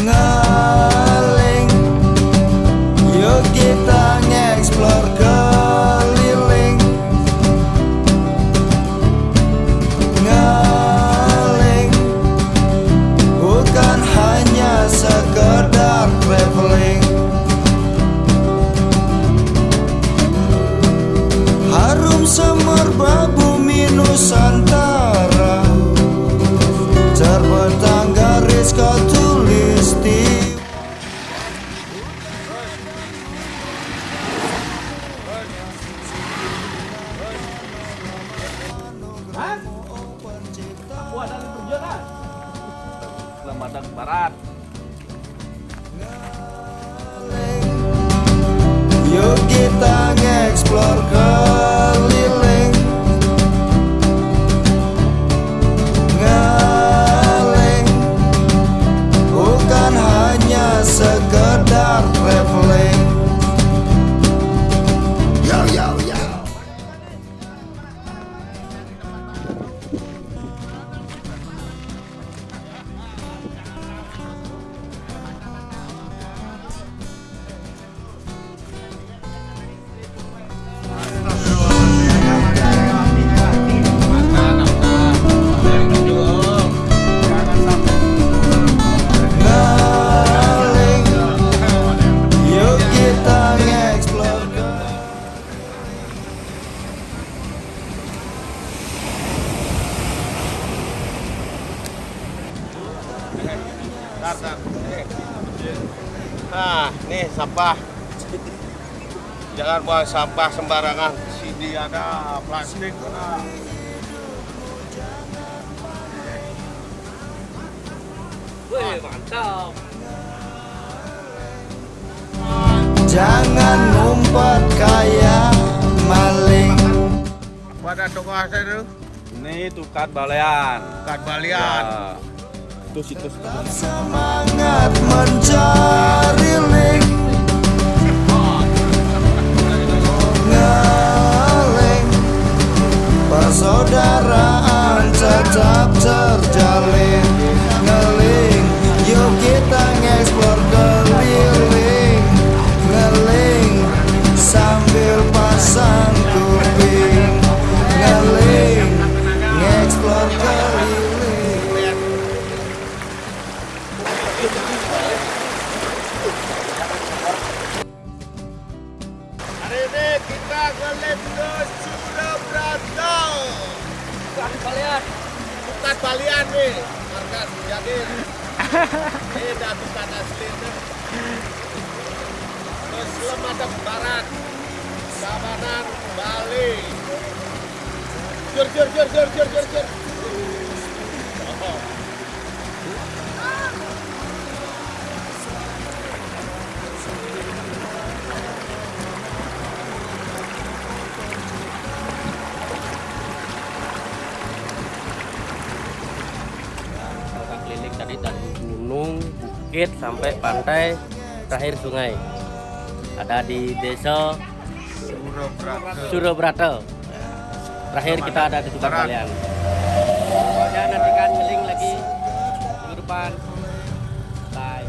Ngeling. Yuk kita nge-explore keliling. Ngeling. Bukan hanya sekedar Selamat datang ke barat. Yuk kita nge-explore keliling Nah, nih sampah. Jangan buang sampah sembarangan. Sini ada plastik. Nah. Wih, mantap. Jangan ngumpet kayak maling Pada toko saya itu Ini tukat balean. kat balian. Ya. Itu situs Semangat mencari Lemnos Surabrata. tukat balean. Bukan balian nih. Markas jadi ini dah bukan asli. Terus Lemadang Barat. Sabanan Bali. Jur jur jur jur jur jur jur. Tadi dari gunung, bukit sampai pantai, terakhir sungai. Ada di desa Surabrata. Surobrato. Terakhir kita ada di Tuban Balian. Pokoknya nantikan keliling lagi minggu depan. Bye.